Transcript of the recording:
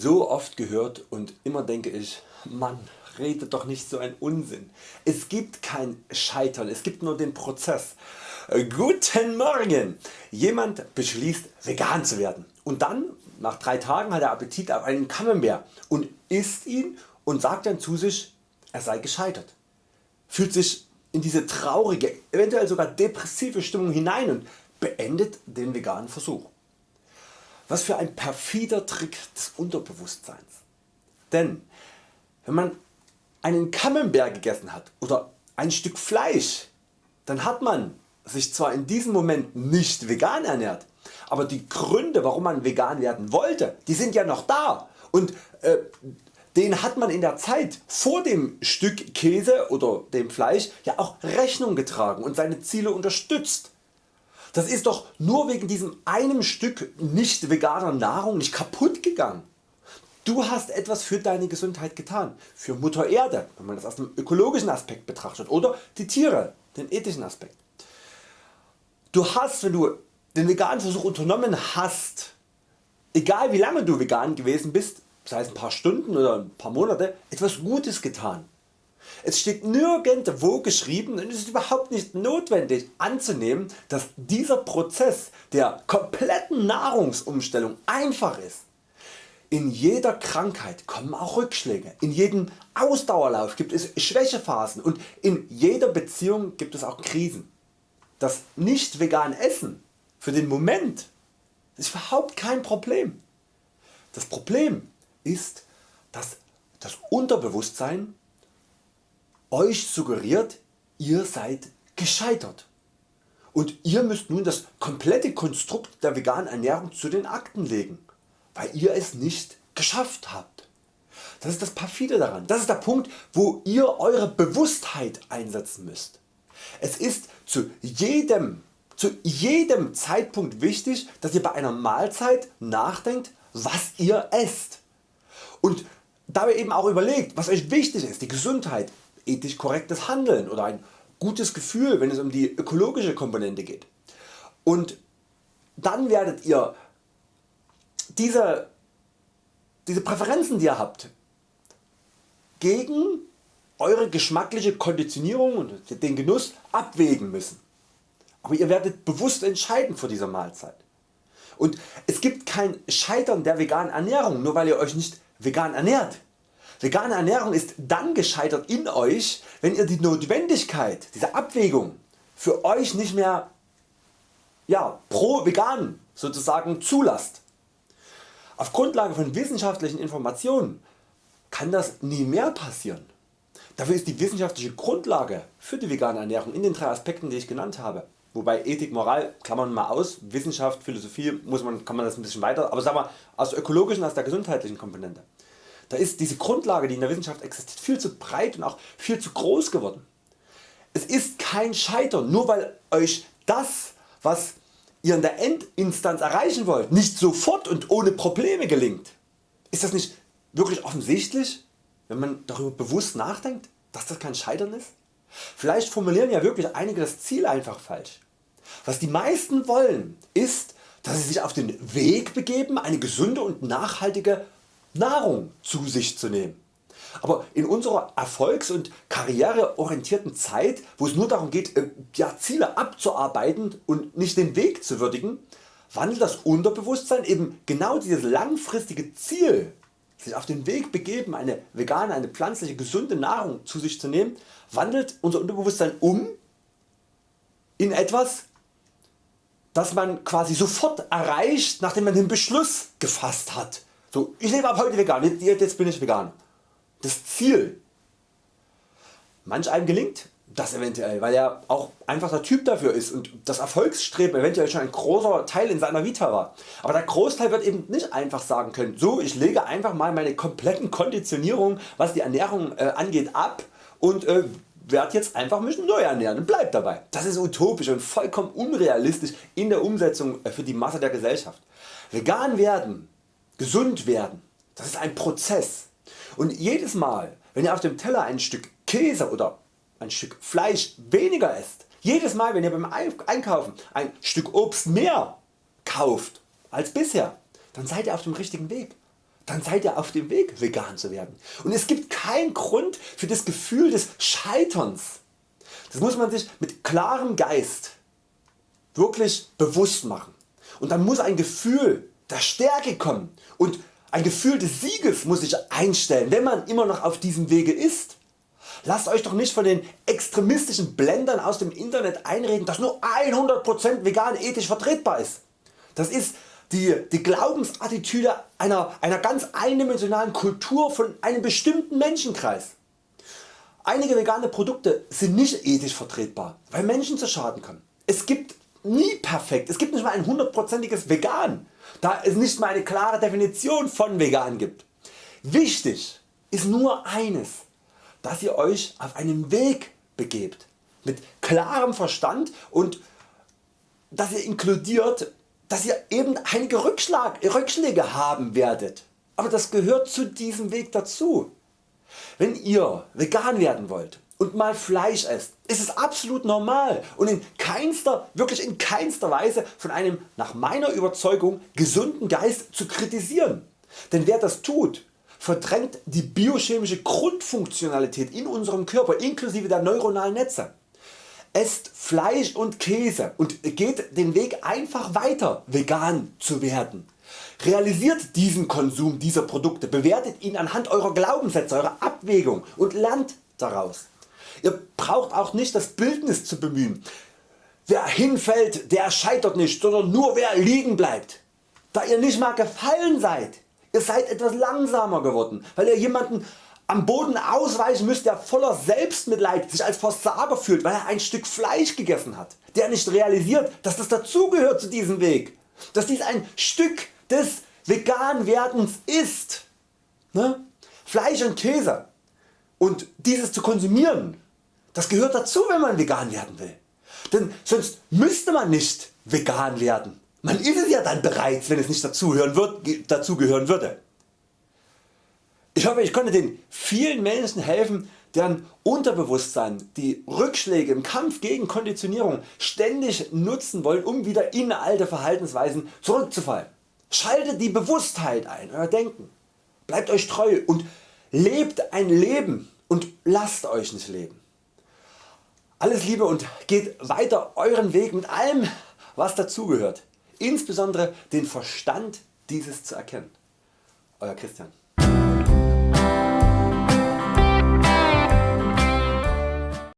so oft gehört und immer denke ich, Mann, rede doch nicht so ein Unsinn. Es gibt kein Scheitern, es gibt nur den Prozess. Äh, guten Morgen! Jemand beschließt vegan zu werden und dann nach drei Tagen hat er Appetit auf einen Camembert und isst ihn und sagt dann zu sich er sei gescheitert. Fühlt sich in diese traurige, eventuell sogar depressive Stimmung hinein und beendet den veganen Versuch. Was für ein perfider Trick des Unterbewusstseins. Denn wenn man einen Camembert gegessen hat oder ein Stück Fleisch, dann hat man sich zwar in diesem Moment nicht vegan ernährt, aber die Gründe warum man vegan werden wollte, die sind ja noch da und äh, den hat man in der Zeit vor dem Stück Käse oder dem Fleisch ja auch Rechnung getragen und seine Ziele unterstützt. Das ist doch nur wegen diesem einem Stück nicht veganer Nahrung nicht kaputt gegangen. Du hast etwas für deine Gesundheit getan, für Mutter Erde, wenn man das aus dem ökologischen Aspekt betrachtet oder die Tiere, den ethischen Aspekt. Du hast wenn du den veganen Versuch unternommen hast, egal wie lange du vegan gewesen bist, sei es ein paar Stunden oder ein paar Monate, etwas Gutes getan. Es steht nirgendwo geschrieben und es ist überhaupt nicht notwendig anzunehmen, dass dieser Prozess der kompletten Nahrungsumstellung einfach ist. In jeder Krankheit kommen auch Rückschläge, in jedem Ausdauerlauf gibt es Schwächephasen und in jeder Beziehung gibt es auch Krisen. Das nicht vegan Essen für den Moment ist überhaupt kein Problem. Das Problem ist, dass das Unterbewusstsein Euch suggeriert ihr seid gescheitert und ihr müsst nun das komplette Konstrukt der veganen Ernährung zu den Akten legen, weil ihr es nicht geschafft habt. Das ist das perfide daran, das ist der Punkt wo ihr Eure Bewusstheit einsetzen müsst. Es ist zu jedem, zu jedem Zeitpunkt wichtig dass ihr bei einer Mahlzeit nachdenkt was ihr esst und dabei eben auch überlegt was Euch wichtig ist, die Gesundheit, ethisch korrektes Handeln oder ein gutes Gefühl wenn es um die ökologische Komponente geht. Und dann werdet ihr diese, diese Präferenzen die ihr habt gegen Eure geschmackliche Konditionierung und den Genuss abwägen müssen. Aber ihr werdet bewusst entscheiden vor dieser Mahlzeit. Und es gibt kein Scheitern der veganen Ernährung nur weil ihr Euch nicht vegan ernährt. Vegane Ernährung ist dann gescheitert in Euch wenn ihr die Notwendigkeit dieser Abwägung für Euch nicht mehr ja, pro vegan sozusagen zulasst. Auf Grundlage von wissenschaftlichen Informationen kann das nie mehr passieren. Dafür ist die wissenschaftliche Grundlage für die vegane Ernährung in den drei Aspekten die ich genannt habe. Wobei Ethik, Moral klammern mal aus, Wissenschaft, Philosophie muss man, kann man das ein bisschen weiter, aber sagen wir aus der ökologischen, aus der gesundheitlichen Komponente. Da ist diese Grundlage die in der Wissenschaft existiert viel zu breit und auch viel zu groß geworden. Es ist kein Scheitern nur weil Euch das was ihr in der Endinstanz erreichen wollt nicht sofort und ohne Probleme gelingt. Ist das nicht wirklich offensichtlich wenn man darüber bewusst nachdenkt dass das kein Scheitern ist? Vielleicht formulieren ja wirklich einige das Ziel einfach falsch. Was die meisten wollen ist dass sie sich auf den Weg begeben eine gesunde und nachhaltige Nahrung zu sich zu nehmen. Aber in unserer erfolgs- und karriereorientierten Zeit wo es nur darum geht äh, ja, Ziele abzuarbeiten und nicht den Weg zu würdigen, wandelt das Unterbewusstsein eben genau dieses langfristige Ziel sich auf den Weg begeben eine vegane, eine pflanzliche gesunde Nahrung zu sich zu nehmen, wandelt unser Unterbewusstsein um in etwas das man quasi sofort erreicht nachdem man den Beschluss gefasst hat so, ich lebe ab heute vegan, jetzt, jetzt bin ich vegan. Das Ziel. Manch einem gelingt das eventuell, weil er auch einfach der Typ dafür ist und das Erfolgsstreben eventuell schon ein großer Teil in seiner Vita war. Aber der Großteil wird eben nicht einfach sagen können, so ich lege einfach mal meine kompletten Konditionierung was die Ernährung äh, angeht ab und äh, werde jetzt einfach mich neu ernähren und bleib dabei. Das ist utopisch und vollkommen unrealistisch in der Umsetzung äh, für die Masse der Gesellschaft. Vegan werden gesund werden. Das ist ein Prozess. Und jedes Mal wenn ihr auf dem Teller ein Stück Käse oder ein Stück Fleisch weniger esst, jedes Mal wenn ihr beim Einkaufen ein Stück Obst mehr kauft als bisher, dann seid ihr auf dem richtigen Weg. dann seid ihr auf dem Weg vegan zu werden. Und es gibt keinen Grund für das Gefühl des Scheiterns. Das muss man sich mit klarem Geist wirklich bewusst machen. Und dann muss ein Gefühl der Stärke kommen und ein Gefühl des Sieges muss sich einstellen, wenn man immer noch auf diesem Wege ist. Lasst Euch doch nicht von den extremistischen Blendern aus dem Internet einreden, dass nur 100% vegan ethisch vertretbar ist. Das ist die, die Glaubensattitüde einer, einer ganz eindimensionalen Kultur von einem bestimmten Menschenkreis. Einige vegane Produkte sind nicht ethisch vertretbar, weil Menschen zu Schaden kommen. Es gibt nie perfekt, es gibt nicht mal ein hundertprozentiges Vegan, da es nicht mal eine klare Definition von Vegan gibt. Wichtig ist nur eines, dass ihr Euch auf einen Weg begebt, mit klarem Verstand und dass ihr inkludiert, dass ihr eben einige Rückschlag, Rückschläge haben werdet. Aber das gehört zu diesem Weg dazu. Wenn ihr vegan werden wollt und mal Fleisch esst, ist es absolut normal und in keinster, wirklich in keinster Weise von einem nach meiner Überzeugung gesunden Geist zu kritisieren. Denn wer das tut, verdrängt die biochemische Grundfunktionalität in unserem Körper inklusive der neuronalen Netze. Esst Fleisch und Käse und geht den Weg einfach weiter vegan zu werden. Realisiert diesen Konsum dieser Produkte, bewertet ihn anhand eurer Glaubenssätze, eurer Abwägung und lernt daraus. Ihr braucht auch nicht das Bildnis zu bemühen. Wer hinfällt, der scheitert nicht, sondern nur wer liegen bleibt. Da ihr nicht mal gefallen seid, ihr seid etwas langsamer geworden, weil ihr jemanden am Boden ausweichen müsst der voller Selbstmitleid sich als Versager fühlt weil er ein Stück Fleisch gegessen hat, der nicht realisiert dass das dazugehört zu diesem Weg, dass dies ein Stück des Veganwerdens ist. Ne? Fleisch und Käse und dieses zu konsumieren, das gehört dazu wenn man vegan werden will. Denn sonst müsste man nicht vegan werden. Man ist es ja dann bereits wenn es nicht dazugehören, würde. Ich hoffe ich konnte den vielen Menschen helfen deren Unterbewusstsein die Rückschläge im Kampf gegen Konditionierung ständig nutzen wollen um wieder in alte Verhaltensweisen zurückzufallen. Schaltet die Bewusstheit ein, Euer Denken. Bleibt Euch treu und lebt ein Leben und lasst Euch nicht leben. Alles Liebe und geht weiter Euren Weg mit allem was dazugehört, insbesondere den Verstand dieses zu erkennen. Euer Christian.